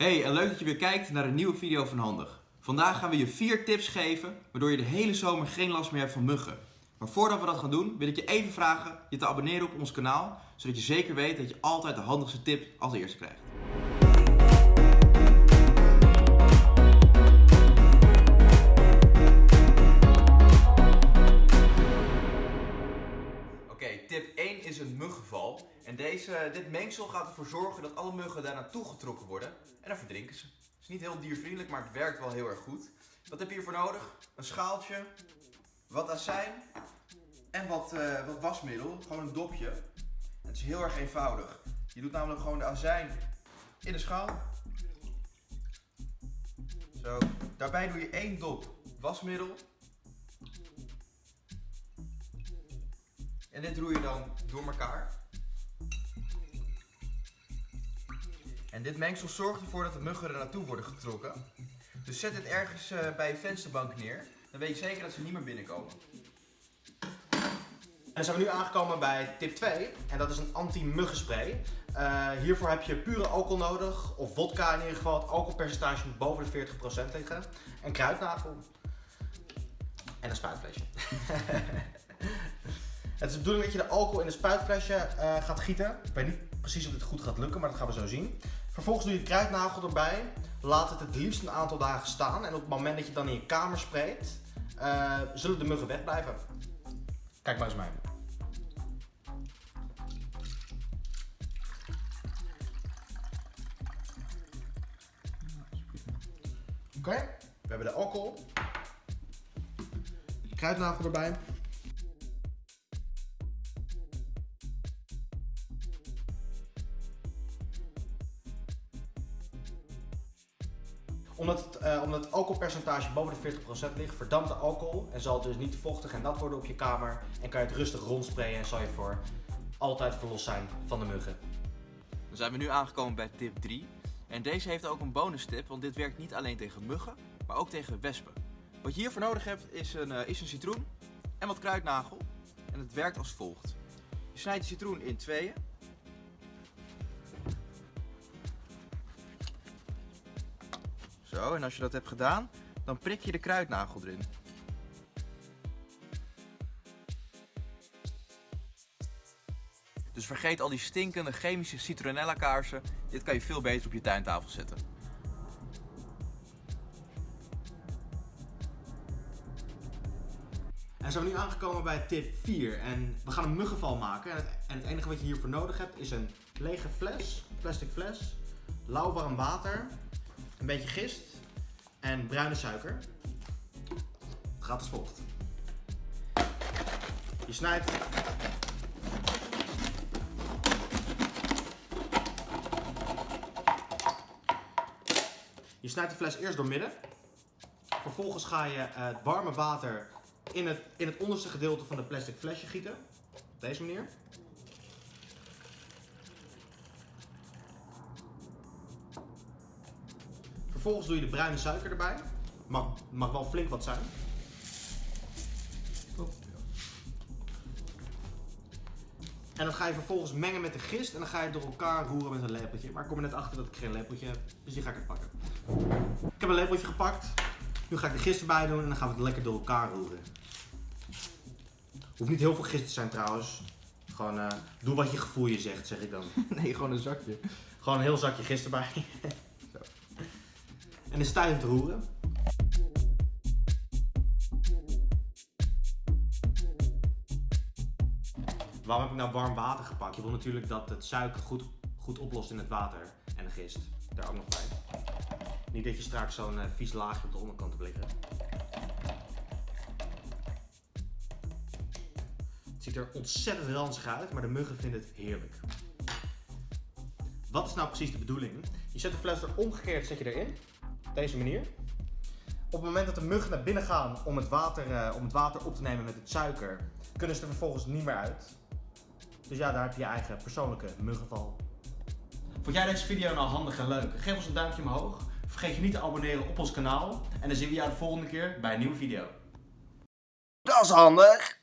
Hey, en leuk dat je weer kijkt naar een nieuwe video van Handig. Vandaag gaan we je vier tips geven waardoor je de hele zomer geen last meer hebt van muggen. Maar voordat we dat gaan doen, wil ik je even vragen je te abonneren op ons kanaal, zodat je zeker weet dat je altijd de handigste tip als eerste krijgt. Mengsel gaat ervoor zorgen dat alle muggen daar naartoe getrokken worden. En dan verdrinken ze. Het is niet heel diervriendelijk, maar het werkt wel heel erg goed. Wat heb je hiervoor nodig? Een schaaltje, wat azijn en wat, eh, wat wasmiddel. Gewoon een dopje. Het is heel erg eenvoudig. Je doet namelijk gewoon de azijn in de schaal. Zo. Daarbij doe je één dop wasmiddel. En dit roei je dan door elkaar. En dit mengsel zorgt ervoor dat de muggen er naartoe worden getrokken. Dus zet het ergens eh, bij je vensterbank neer. Dan weet je zeker dat ze niet meer binnenkomen. En dan zijn we nu aangekomen bij tip 2 en dat is een anti-muggenspray. Eh, hiervoor heb je pure alcohol nodig, of vodka in ieder geval. Het alcoholpercentage moet boven de 40% liggen. En kruidnagel. En een spuitflesje. Het is de bedoeling dat je de alcohol in een spuitflesje eh, gaat gieten. Ik weet niet precies of dit goed gaat lukken, maar dat gaan we zo zien. Vervolgens doe je kruidnagel erbij. Laat het het liefst een aantal dagen staan. En op het moment dat je dan in je kamer spreekt, eh, zullen de muggen wegblijven. Kijk maar eens mee. Oké, we hebben de alcohol. Kruidnagel erbij. Omdat het, eh, omdat het alcoholpercentage boven de 40% ligt, verdampt de alcohol en zal het dus niet vochtig en nat worden op je kamer. En kan je het rustig rondsprayen en zal je voor altijd verlost zijn van de muggen. Dan zijn we nu aangekomen bij tip 3. En deze heeft ook een bonus tip, want dit werkt niet alleen tegen muggen, maar ook tegen wespen. Wat je hiervoor nodig hebt is een, eh, is een citroen en wat kruidnagel. En het werkt als volgt. Je snijdt de citroen in tweeën. Zo, en als je dat hebt gedaan, dan prik je de kruidnagel erin. Dus vergeet al die stinkende chemische citronella kaarsen. Dit kan je veel beter op je tuintafel zetten. En zijn we nu aangekomen bij tip 4 en we gaan een muggenval maken. En het, en het enige wat je hiervoor nodig hebt is een lege fles, plastic fles, lauwwarm water, een beetje gist en bruine suiker. Het gaat als volgt. Je snijdt Je snijdt de fles eerst door midden. Vervolgens ga je eh, het warme water in het, in het onderste gedeelte van de plastic flesje gieten. Op deze manier. Vervolgens doe je de bruine suiker erbij. Mag, mag wel flink wat zijn. En dat ga je vervolgens mengen met de gist en dan ga je het door elkaar roeren met een lepeltje. Maar ik kom er net achter dat ik geen lepeltje heb, dus die ga ik er pakken. Ik heb een lepeltje gepakt. Nu ga ik de gist erbij doen en dan gaan we het lekker door elkaar roeren. Hoeft niet heel veel gist te zijn trouwens. Gewoon eh, doe wat je gevoel je zegt, zeg ik dan. Nee, gewoon een zakje. Gewoon een heel zakje gist erbij. En je hem te roeren. Waarom heb ik nou warm water gepakt? Je wil natuurlijk dat het suiker goed, goed oplost in het water. En de gist. Daar ook nog bij. Niet dat je straks zo'n eh, vies laagje op de onderkant hebt liggen. Het ziet er ontzettend ranzig uit, maar de muggen vinden het heerlijk. Wat is nou precies de bedoeling? Je zet de fles er omgekeerd zet je erin. Op deze manier. Op het moment dat de muggen naar binnen gaan om het, water, eh, om het water op te nemen met het suiker, kunnen ze er vervolgens niet meer uit. Dus ja, daar heb je je eigen persoonlijke muggenval. Vond jij deze video nou handig en leuk? Geef ons een duimpje omhoog. Vergeet je niet te abonneren op ons kanaal. En dan zien we jou de volgende keer bij een nieuwe video. Dat is handig!